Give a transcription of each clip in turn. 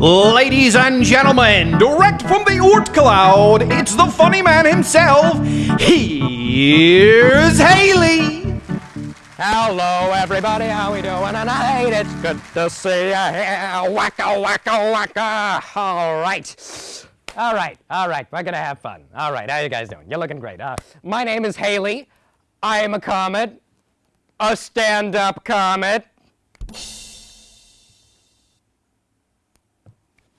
Ladies and gentlemen, direct from the Oort Cloud, it's the funny man himself. Here's Halley. Hello, everybody. How we doing tonight? It's good to see you here. Wacka, wacka, wacka. All right. All right, all right. We're gonna have fun. All right, how you guys doing? You're looking great. Uh, my name is Halley. I am a comet, a stand-up comet.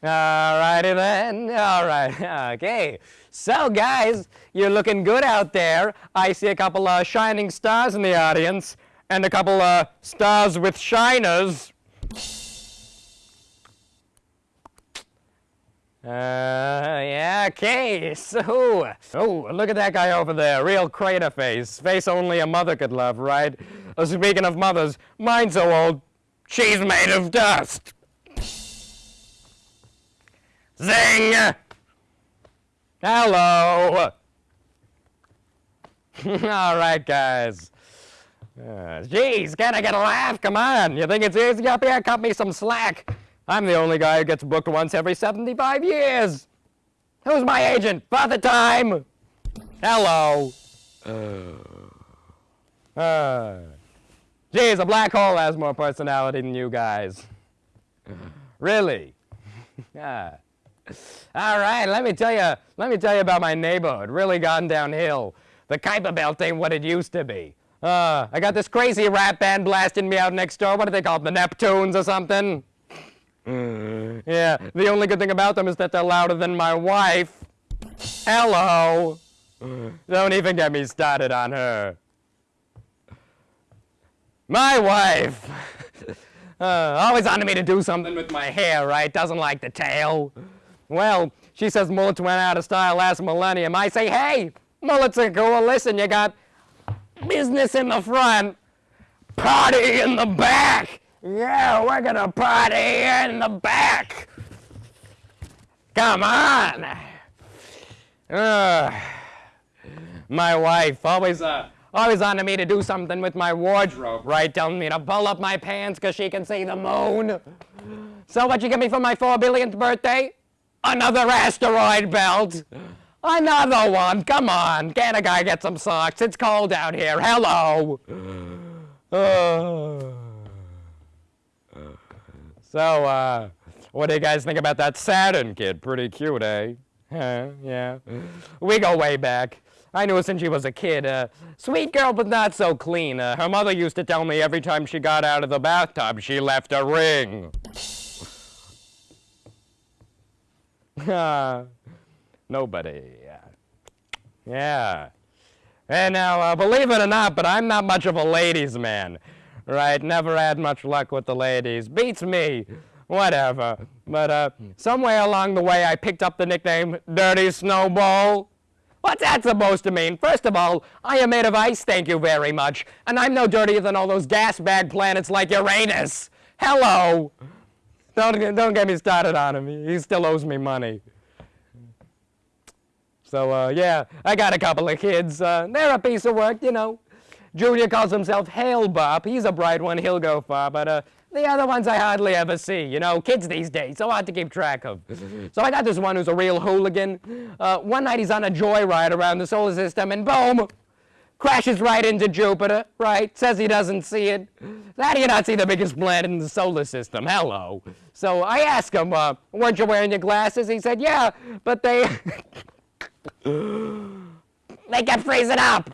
Alrighty then. All right. Okay. So, guys, you're looking good out there. I see a couple of shining stars in the audience, and a couple of stars with shiners. Uh, yeah, okay, so, oh, look at that guy over there, real crater face, face only a mother could love, right? Uh, speaking of mothers, mine's so old, she's made of dust. Zing! Hello! All right, guys. Uh, geez, can I get a laugh? Come on. You think it's easy up here? Cut me some slack. I'm the only guy who gets booked once every 75 years. Who's my agent? Father Time! Hello. Uh, geez, a black hole has more personality than you guys. Really? yeah. All right, let me tell you, let me tell you about my neighborhood. Really gone downhill. The Kuiper Belt ain't what it used to be. Uh, I got this crazy rap band blasting me out next door. What do they call them? The Neptunes or something? yeah, the only good thing about them is that they're louder than my wife. Hello. Don't even get me started on her. My wife. uh, always wanted me to do something with my hair, right? Doesn't like the tail. Well, she says mullets went out of style last millennium. I say, hey, mullets are cool. Listen, you got business in the front, party in the back. Yeah, we're gonna party in the back. Come on. Uh, my wife always, uh, always wanted me to do something with my wardrobe, right? Telling me to pull up my pants because she can see the moon. So what you get me for my four billionth birthday? Another asteroid belt. Another one. Come on. Can a guy get some socks? It's cold out here. Hello. Uh, so, uh, what do you guys think about that Saturn kid? Pretty cute, eh? yeah. We go way back. I knew her since she was a kid. Uh, sweet girl, but not so clean. Uh, her mother used to tell me every time she got out of the bathtub, she left a ring. Nobody. Yeah. And now, uh, believe it or not, but I'm not much of a ladies' man. Right? Never had much luck with the ladies. Beats me. Whatever. But uh, somewhere along the way, I picked up the nickname Dirty Snowball. What's that supposed to mean? First of all, I am made of ice, thank you very much. And I'm no dirtier than all those gas bag planets like Uranus. Hello. Don't, don't get me started on him. He still owes me money. So, uh, yeah, I got a couple of kids. Uh, they're a piece of work, you know. Junior calls himself Hale-Bopp. He's a bright one. He'll go far. But uh, the other ones I hardly ever see. You know, kids these days, so hard to keep track of. so I got this one who's a real hooligan. Uh, one night he's on a joyride around the solar system, and boom, crashes right into Jupiter, right? Says he doesn't see it. How do you not see the biggest planet in the solar system? Hello. So I asked him, uh, weren't you wearing your glasses? He said, yeah, but they... they kept freezing up.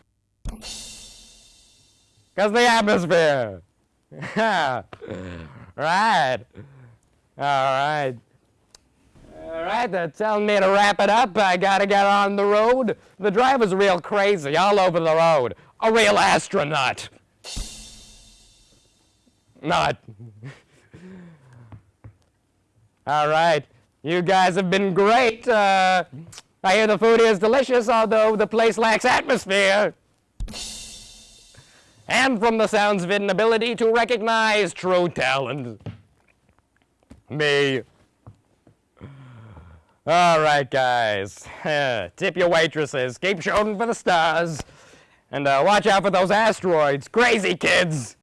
Because the atmosphere. right. All right. All right, they're telling me to wrap it up. I gotta get on the road. The driver's real crazy, all over the road. A real astronaut. Not. all right, you guys have been great. Uh, I hear the food is delicious, although the place lacks atmosphere. And from the sounds of it, an ability to recognize true talent. Me. All right, guys. Tip your waitresses. Keep shooting for the stars. And uh, watch out for those asteroids. Crazy kids.